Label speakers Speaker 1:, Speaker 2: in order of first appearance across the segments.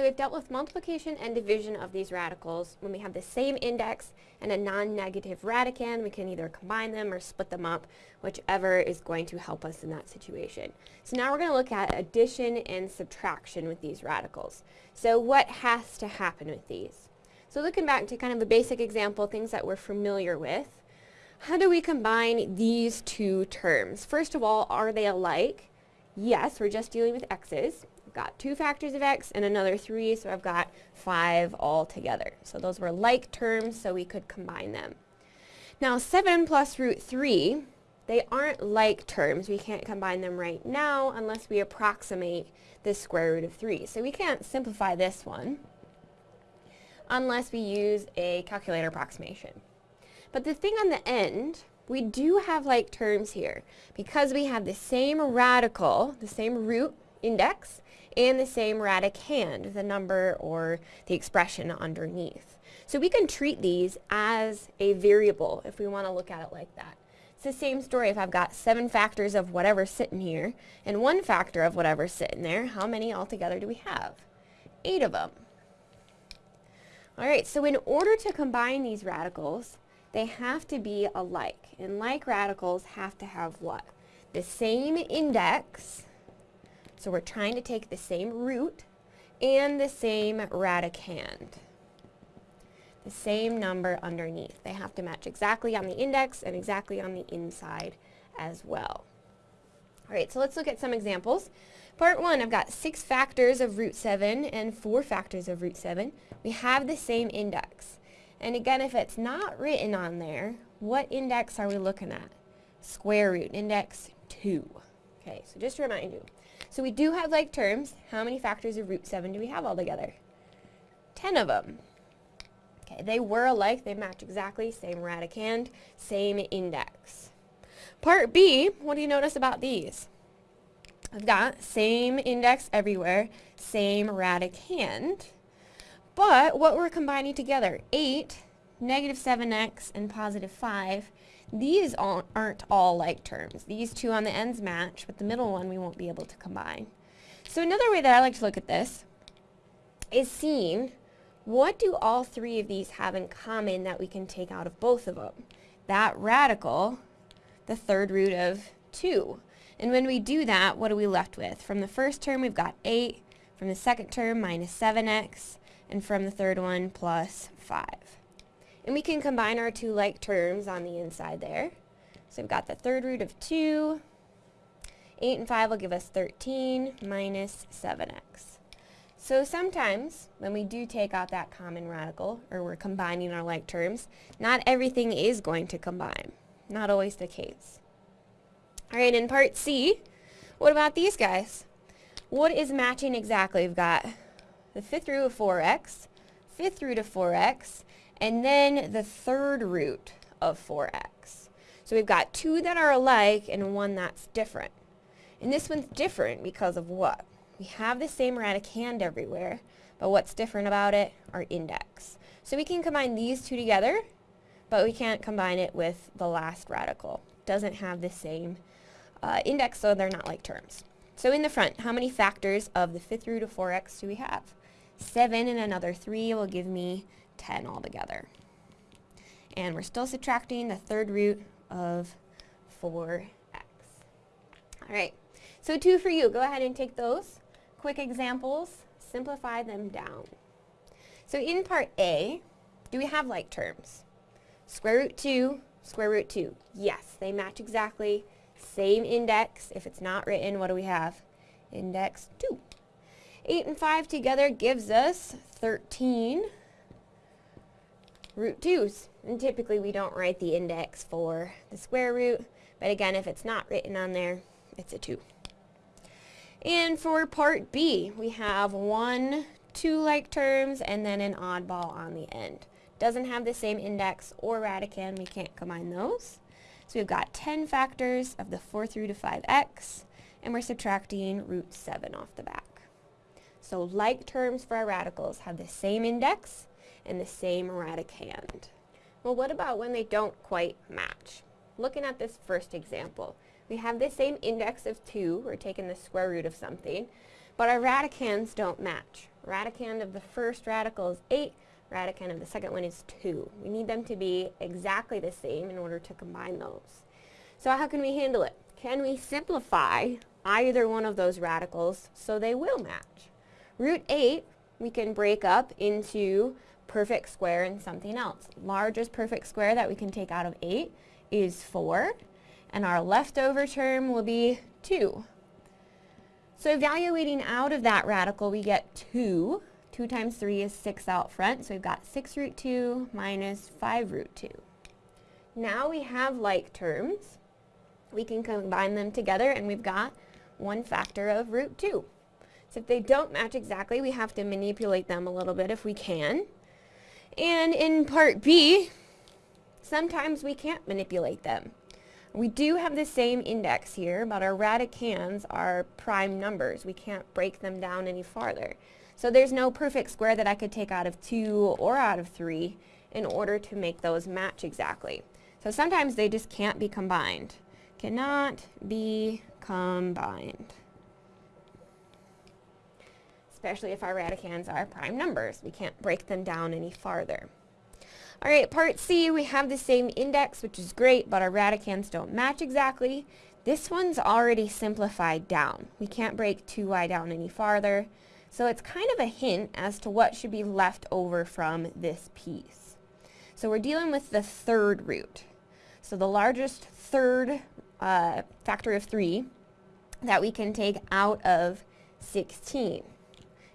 Speaker 1: So we've dealt with multiplication and division of these radicals. When we have the same index and a non-negative radicand, we can either combine them or split them up, whichever is going to help us in that situation. So now we're going to look at addition and subtraction with these radicals. So what has to happen with these? So looking back to kind of a basic example, things that we're familiar with, how do we combine these two terms? First of all, are they alike? Yes, we're just dealing with x's. Got two factors of x and another three, so I've got five all together. So those were like terms, so we could combine them. Now 7 plus root 3, they aren't like terms. We can't combine them right now unless we approximate the square root of 3. So we can't simplify this one unless we use a calculator approximation. But the thing on the end, we do have like terms here because we have the same radical, the same root index, and the same radicand, the number or the expression underneath. So we can treat these as a variable if we want to look at it like that. It's the same story if I've got seven factors of whatever's sitting here and one factor of whatever's sitting there, how many altogether do we have? Eight of them. Alright, so in order to combine these radicals, they have to be alike. And like radicals have to have what? The same index, so we're trying to take the same root, and the same radicand. The same number underneath. They have to match exactly on the index and exactly on the inside as well. Alright, so let's look at some examples. Part 1, I've got 6 factors of root 7 and 4 factors of root 7. We have the same index. And again, if it's not written on there, what index are we looking at? Square root, index 2. Okay, so just to remind you. So we do have like terms. How many factors of root 7 do we have altogether? 10 of them. Okay, they were alike. They match exactly. Same radicand, same index. Part B, what do you notice about these? I've got same index everywhere, same radicand. But what we're combining together, 8, negative 7x, and positive 5, these aren't all like terms. These two on the ends match, but the middle one we won't be able to combine. So another way that I like to look at this is seeing what do all three of these have in common that we can take out of both of them? That radical, the third root of 2. And when we do that, what are we left with? From the first term, we've got 8. From the second term, minus 7x and from the third one plus 5. And we can combine our two like terms on the inside there. So we've got the third root of 2. 8 and 5 will give us 13 minus 7x. So sometimes, when we do take out that common radical, or we're combining our like terms, not everything is going to combine. Not always the case. Alright, in part C, what about these guys? What is matching exactly? We've got the fifth root of 4x, fifth root of 4x, and then the third root of 4x. So we've got two that are alike and one that's different. And this one's different because of what? We have the same radicand everywhere, but what's different about it? Our index. So we can combine these two together, but we can't combine it with the last radical. Doesn't have the same uh, index, so they're not like terms. So in the front, how many factors of the fifth root of 4x do we have? 7 and another 3 will give me 10 altogether. And we're still subtracting the third root of 4x. Alright, so two for you. Go ahead and take those quick examples, simplify them down. So in part A, do we have like terms? Square root 2, square root 2. Yes, they match exactly. Same index. If it's not written, what do we have? Index 2. 8 and 5 together gives us 13 root 2's. And typically we don't write the index for the square root, but again, if it's not written on there, it's a 2. And for part B, we have one, two like terms, and then an oddball on the end. Doesn't have the same index or radicand, we can't combine those. So we've got 10 factors of the fourth root of 5x, and we're subtracting root 7 off the back. So like terms for our radicals have the same index and the same radicand. Well, what about when they don't quite match? Looking at this first example, we have the same index of 2, we're taking the square root of something, but our radicands don't match. Radicand of the first radical is 8, radicand of the second one is 2. We need them to be exactly the same in order to combine those. So how can we handle it? Can we simplify either one of those radicals so they will match? Root 8 we can break up into perfect square and something else. Largest perfect square that we can take out of 8 is 4, and our leftover term will be 2. So evaluating out of that radical, we get 2. 2 times 3 is 6 out front, so we've got 6 root 2 minus 5 root 2. Now we have like terms. We can combine them together, and we've got 1 factor of root 2. So if they don't match exactly, we have to manipulate them a little bit if we can. And in part B, sometimes we can't manipulate them. We do have the same index here, but our radicands are prime numbers. We can't break them down any farther. So there's no perfect square that I could take out of 2 or out of 3 in order to make those match exactly. So sometimes they just can't be combined. Cannot be combined. Especially if our radicands are prime numbers. We can't break them down any farther. Alright, part C, we have the same index, which is great, but our radicands don't match exactly. This one's already simplified down. We can't break 2y down any farther. So it's kind of a hint as to what should be left over from this piece. So we're dealing with the third root. So the largest third uh, factor of 3 that we can take out of 16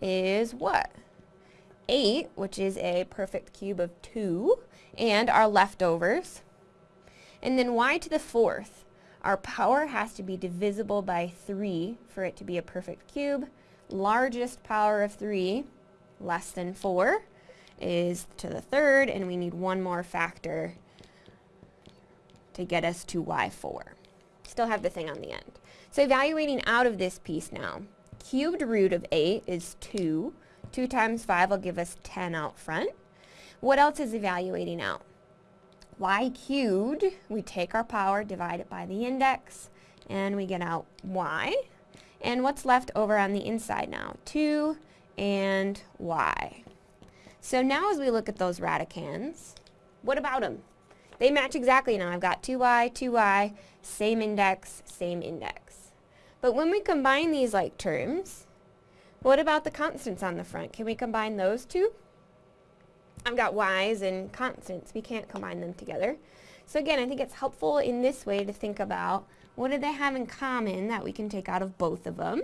Speaker 1: is what? 8, which is a perfect cube of 2, and our leftovers. And then y to the fourth. Our power has to be divisible by 3 for it to be a perfect cube. Largest power of 3, less than 4, is to the third, and we need one more factor to get us to y4. Still have the thing on the end. So evaluating out of this piece now, cubed root of 8 is 2. 2 times 5 will give us 10 out front. What else is evaluating out? y cubed, we take our power, divide it by the index, and we get out y. And what's left over on the inside now? 2 and y. So now as we look at those radicands, what about them? They match exactly now. I've got 2y, 2y, same index, same index. But when we combine these like terms, what about the constants on the front? Can we combine those two? I've got y's and constants. We can't combine them together. So again, I think it's helpful in this way to think about what do they have in common that we can take out of both of them?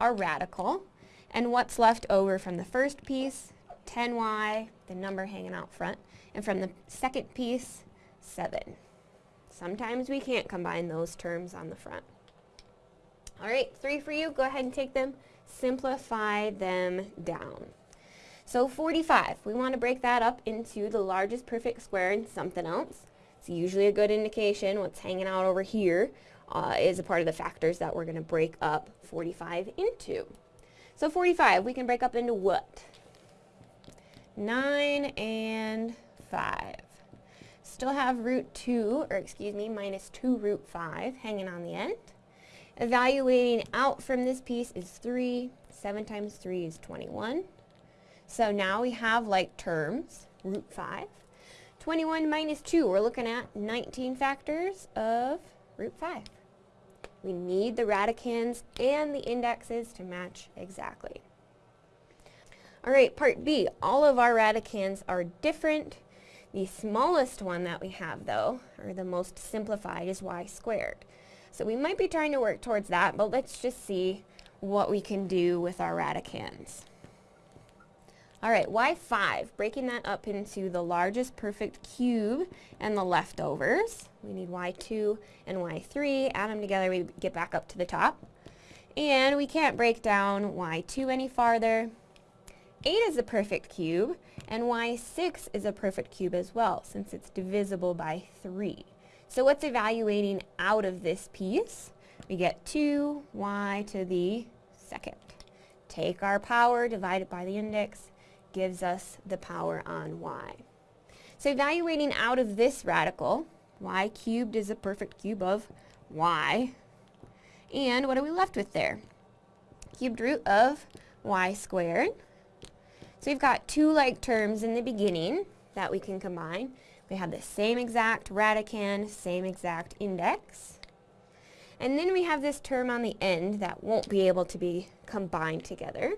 Speaker 1: Our radical. And what's left over from the first piece? 10y, the number hanging out front. And from the second piece, 7. Sometimes we can't combine those terms on the front. All right, three for you. Go ahead and take them simplify them down. So 45, we want to break that up into the largest perfect square and something else. It's usually a good indication what's hanging out over here uh, is a part of the factors that we're going to break up 45 into. So 45, we can break up into what? 9 and 5. Still have root 2, or excuse me, minus 2 root 5 hanging on the end. Evaluating out from this piece is 3. 7 times 3 is 21. So now we have like terms, root 5. 21 minus 2, we're looking at 19 factors of root 5. We need the radicands and the indexes to match exactly. Alright, part B. All of our radicands are different. The smallest one that we have though, or the most simplified, is y squared. So we might be trying to work towards that, but let's just see what we can do with our radicands. Alright, y5, breaking that up into the largest perfect cube and the leftovers. We need y2 and y3, add them together, we get back up to the top. And we can't break down y2 any farther. 8 is a perfect cube, and y6 is a perfect cube as well, since it's divisible by 3. So what's evaluating out of this piece? We get 2y to the second. Take our power, divide it by the index, gives us the power on y. So evaluating out of this radical, y cubed is a perfect cube of y. And what are we left with there? Cubed root of y squared. So we've got two like terms in the beginning that we can combine. We have the same exact radicand, same exact index. And then we have this term on the end that won't be able to be combined together.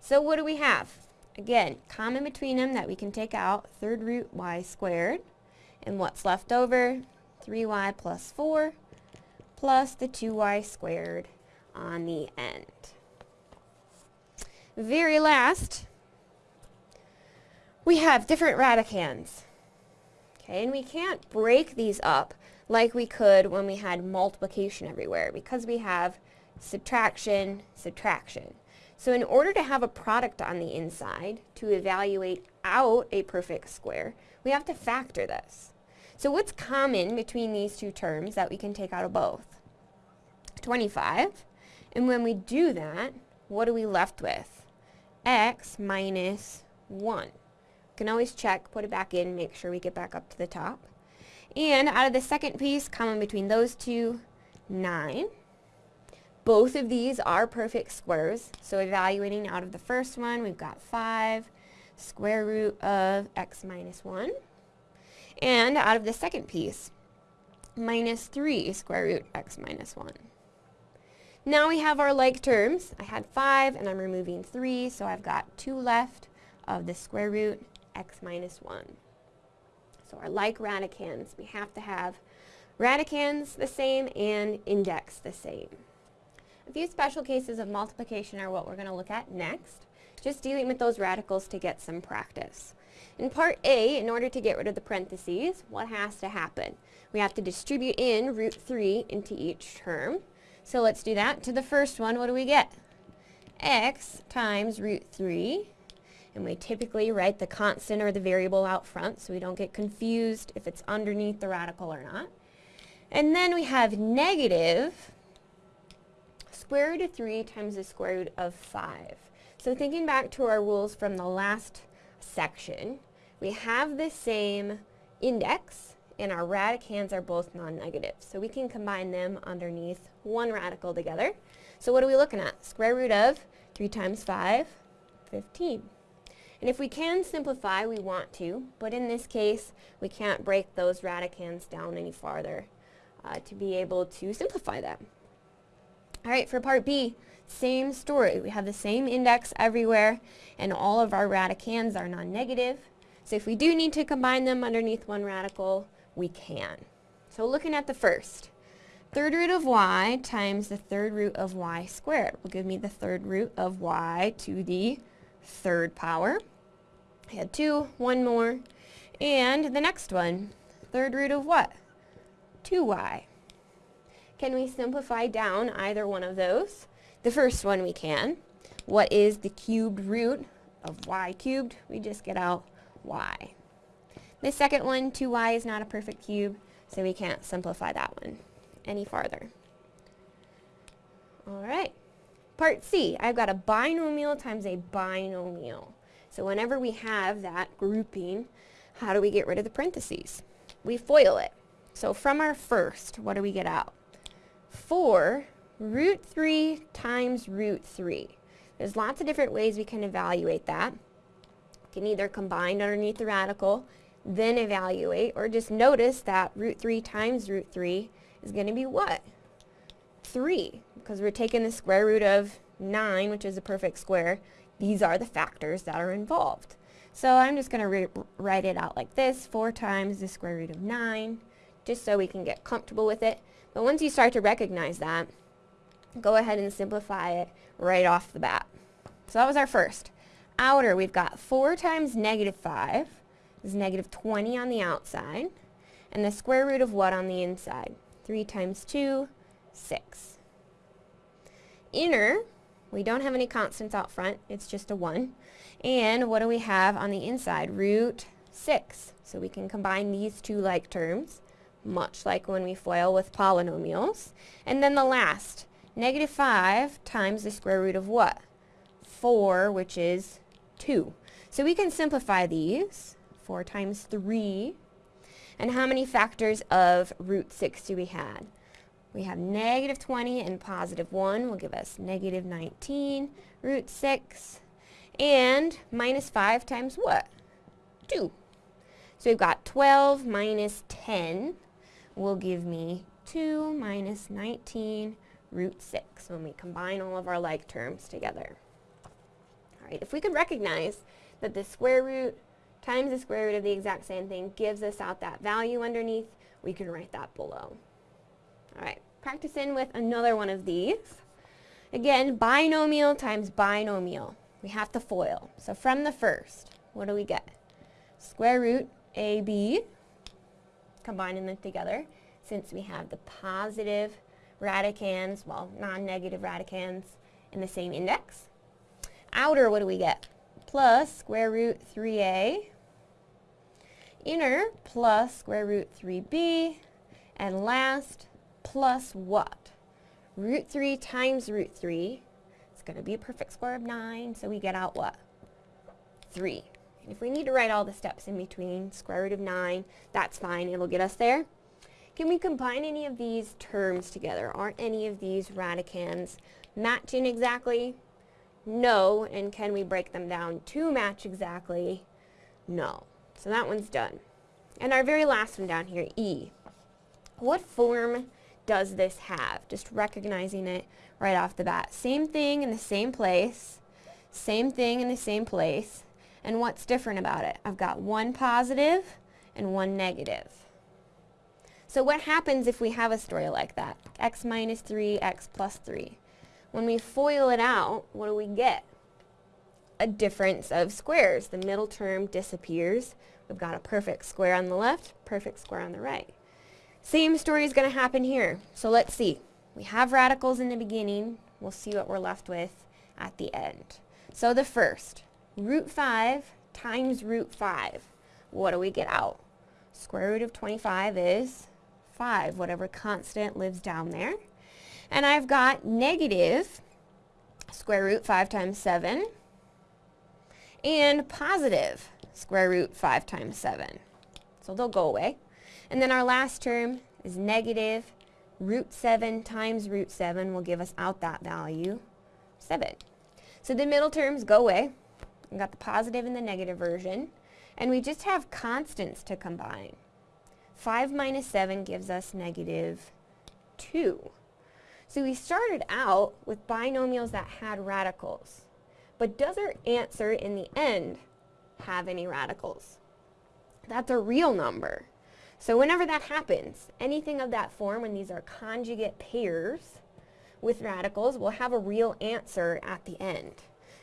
Speaker 1: So what do we have? Again, common between them that we can take out, third root y squared. And what's left over? 3y plus 4 plus the 2y squared on the end. Very last, we have different radicands. Okay, and we can't break these up like we could when we had multiplication everywhere because we have subtraction, subtraction. So in order to have a product on the inside to evaluate out a perfect square, we have to factor this. So what's common between these two terms that we can take out of both? 25. And when we do that, what are we left with? x minus 1. Can always check, put it back in, make sure we get back up to the top. And out of the second piece, common between those two, 9. Both of these are perfect squares, so evaluating out of the first one, we've got 5 square root of x minus 1. And out of the second piece, minus 3 square root x minus 1. Now we have our like terms. I had 5 and I'm removing 3, so I've got 2 left of the square root x minus 1. So our like radicands, we have to have radicands the same and index the same. A few special cases of multiplication are what we're going to look at next, just dealing with those radicals to get some practice. In part A, in order to get rid of the parentheses, what has to happen? We have to distribute in root 3 into each term. So let's do that. To the first one, what do we get? x times root 3. And we typically write the constant or the variable out front so we don't get confused if it's underneath the radical or not. And then we have negative square root of 3 times the square root of 5. So thinking back to our rules from the last section, we have the same index and our radicands are both non-negative. So we can combine them underneath one radical together. So what are we looking at? Square root of 3 times 5, 15. And if we can simplify, we want to, but in this case, we can't break those radicands down any farther uh, to be able to simplify them. All right, for part B, same story. We have the same index everywhere, and all of our radicands are non-negative. So if we do need to combine them underneath one radical, we can. So looking at the first, third root of y times the third root of y squared will give me the third root of y to the third power. I had two, one more. And the next one, third root of what? 2y. Can we simplify down either one of those? The first one we can. What is the cubed root of y cubed? We just get out y. The second one, 2y is not a perfect cube, so we can't simplify that one any farther. All right. Part C, I've got a binomial times a binomial. So whenever we have that grouping, how do we get rid of the parentheses? We FOIL it. So from our first, what do we get out? 4 root 3 times root 3. There's lots of different ways we can evaluate that. We can either combine underneath the radical, then evaluate, or just notice that root 3 times root 3 is going to be what? 3, because we're taking the square root of 9, which is a perfect square. These are the factors that are involved. So I'm just going to write it out like this, 4 times the square root of 9, just so we can get comfortable with it. But once you start to recognize that, go ahead and simplify it right off the bat. So that was our first. Outer, we've got 4 times negative 5 is negative 20 on the outside. And the square root of what on the inside? 3 times 2, 6. Inner, we don't have any constants out front. It's just a 1. And what do we have on the inside? Root 6. So we can combine these two like terms much like when we FOIL with polynomials. And then the last, negative 5 times the square root of what? 4, which is 2. So we can simplify these. 4 times 3. And how many factors of root 6 do we have? We have negative 20 and positive 1 will give us negative 19 root 6. And minus 5 times what? 2. So we've got 12 minus 10 will give me 2 minus 19 root 6 when we combine all of our like terms together. All right, if we could recognize that the square root times the square root of the exact same thing gives us out that value underneath, we can write that below. All right, practice in with another one of these. Again, binomial times binomial. We have to FOIL. So from the first, what do we get? Square root AB, combining them together, since we have the positive radicands, well, non-negative radicands in the same index. Outer, what do we get? Plus square root 3a. Inner, plus square root 3b. And last, plus what? Root 3 times root 3. It's going to be a perfect square of 9, so we get out what? 3. And if we need to write all the steps in between, square root of 9, that's fine. It'll get us there. Can we combine any of these terms together? Aren't any of these radicands matching exactly? No. And can we break them down to match exactly? No. So that one's done. And our very last one down here, E. What form does this have? Just recognizing it right off the bat. Same thing in the same place. Same thing in the same place. And what's different about it? I've got one positive and one negative. So what happens if we have a story like that? x minus 3, x plus 3. When we FOIL it out, what do we get? A difference of squares. The middle term disappears. We've got a perfect square on the left, perfect square on the right. Same story is going to happen here. So let's see. We have radicals in the beginning. We'll see what we're left with at the end. So the first, root 5 times root 5. What do we get out? Square root of 25 is 5, whatever constant lives down there. And I've got negative square root 5 times 7 and positive square root 5 times 7. So they'll go away. And then our last term is negative root 7 times root 7 will give us out that value, 7. So the middle terms go away. We've got the positive and the negative version. And we just have constants to combine. 5 minus 7 gives us negative 2. So we started out with binomials that had radicals. But does our answer in the end have any radicals? That's a real number. So whenever that happens, anything of that form, when these are conjugate pairs with radicals, will have a real answer at the end.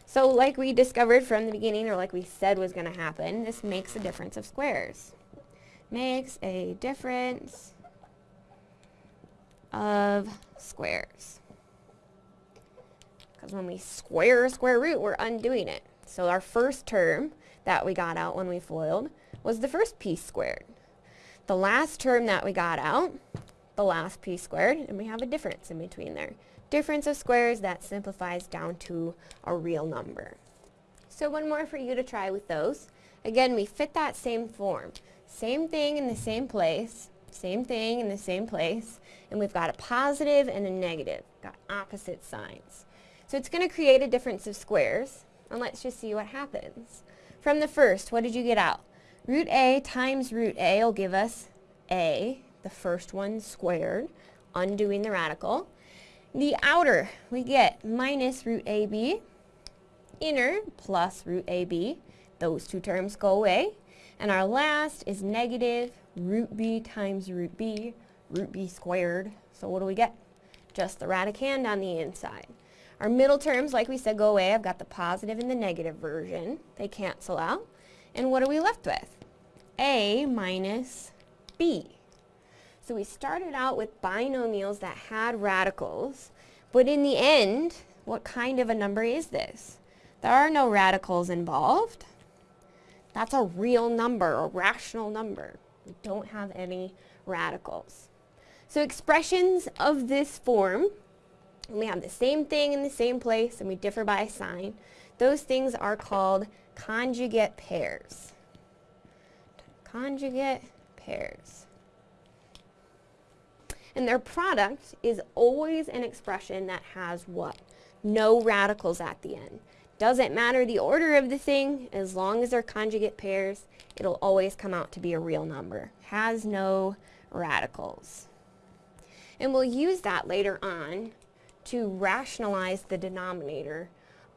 Speaker 1: So like we discovered from the beginning, or like we said was going to happen, this makes a difference of squares makes a difference of squares. Because when we square a square root, we're undoing it. So our first term that we got out when we FOILed was the first piece squared. The last term that we got out, the last p squared, and we have a difference in between there. Difference of squares, that simplifies down to a real number. So one more for you to try with those. Again, we fit that same form. Same thing in the same place, same thing in the same place, and we've got a positive and a negative, got opposite signs. So it's going to create a difference of squares, and let's just see what happens. From the first, what did you get out? Root a times root a will give us a, the first one squared, undoing the radical. The outer, we get minus root ab, inner plus root ab. Those two terms go away. And our last is negative root b times root b, root b squared. So what do we get? Just the radicand on the inside. Our middle terms, like we said, go away. I've got the positive and the negative version. They cancel out. And what are we left with? A minus b. So we started out with binomials that had radicals, but in the end, what kind of a number is this? There are no radicals involved. That's a real number, a rational number. We don't have any radicals. So expressions of this form, when we have the same thing in the same place and we differ by a sign, those things are called conjugate pairs. Conjugate pairs. And their product is always an expression that has what? No radicals at the end. Doesn't matter the order of the thing, as long as they're conjugate pairs, it'll always come out to be a real number. Has no radicals. And we'll use that later on to rationalize the denominator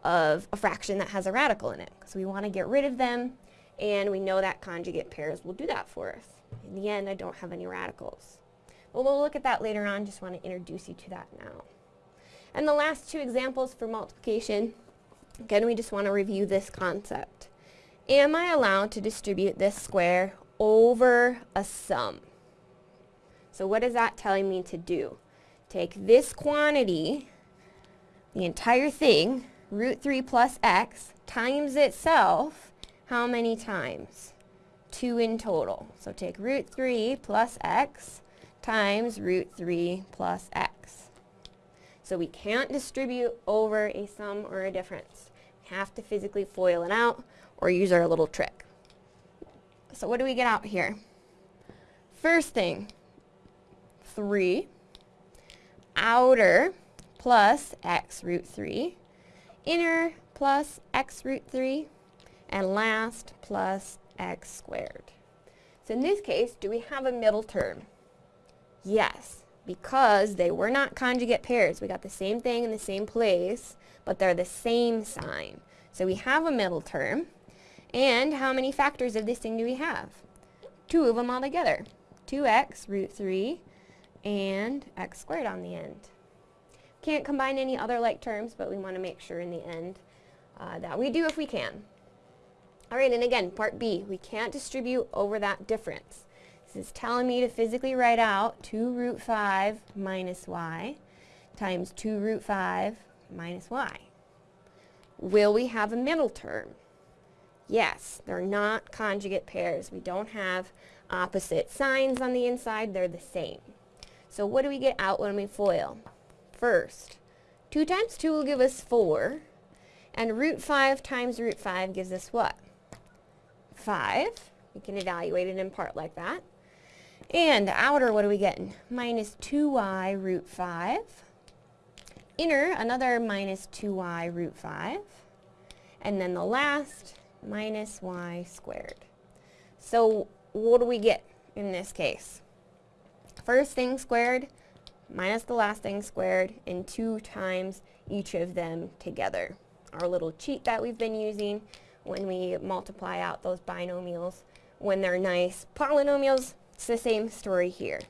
Speaker 1: of a fraction that has a radical in it. Because we want to get rid of them, and we know that conjugate pairs will do that for us. In the end, I don't have any radicals. But we'll look at that later on, just want to introduce you to that now. And the last two examples for multiplication, again, we just want to review this concept. Am I allowed to distribute this square over a sum? So what is that telling me to do? Take this quantity, the entire thing, root 3 plus x, times itself, how many times? 2 in total. So take root 3 plus x times root 3 plus x. So we can't distribute over a sum or a difference. We have to physically FOIL it out or use our little trick. So what do we get out here? First thing, 3 outer plus x root 3, inner plus x root 3, and last plus x squared. So in this case, do we have a middle term? Yes, because they were not conjugate pairs. We got the same thing in the same place, but they're the same sign. So we have a middle term. And how many factors of this thing do we have? Two of them all together. 2x root 3 and x squared on the end. Can't combine any other like terms, but we want to make sure in the end uh, that we do if we can. Alright, and again, part B, we can't distribute over that difference. This is telling me to physically write out 2 root 5 minus y times 2 root 5 minus y. Will we have a middle term? Yes, they're not conjugate pairs. We don't have opposite signs on the inside, they're the same. So what do we get out when we FOIL? First, 2 times 2 will give us 4, and root 5 times root 5 gives us what? 5. We can evaluate it in part like that. And outer, what are we getting? Minus 2y root 5. Inner, another minus 2y root 5. And then the last, minus y squared. So what do we get in this case? first thing squared minus the last thing squared and 2 times each of them together. Our little cheat that we've been using when we multiply out those binomials when they're nice polynomials, it's the same story here.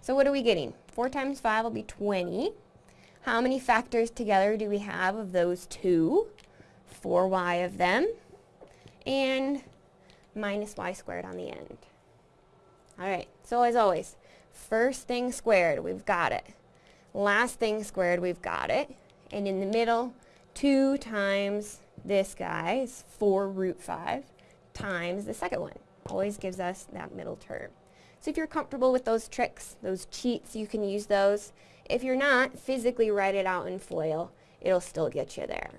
Speaker 1: So what are we getting? 4 times 5 will be 20. How many factors together do we have of those two? 4y of them and minus y squared on the end. Alright, so as always, First thing squared, we've got it. Last thing squared, we've got it. And in the middle, 2 times this guy is 4 root 5 times the second one. Always gives us that middle term. So if you're comfortable with those tricks, those cheats, you can use those. If you're not, physically write it out in FOIL. It'll still get you there.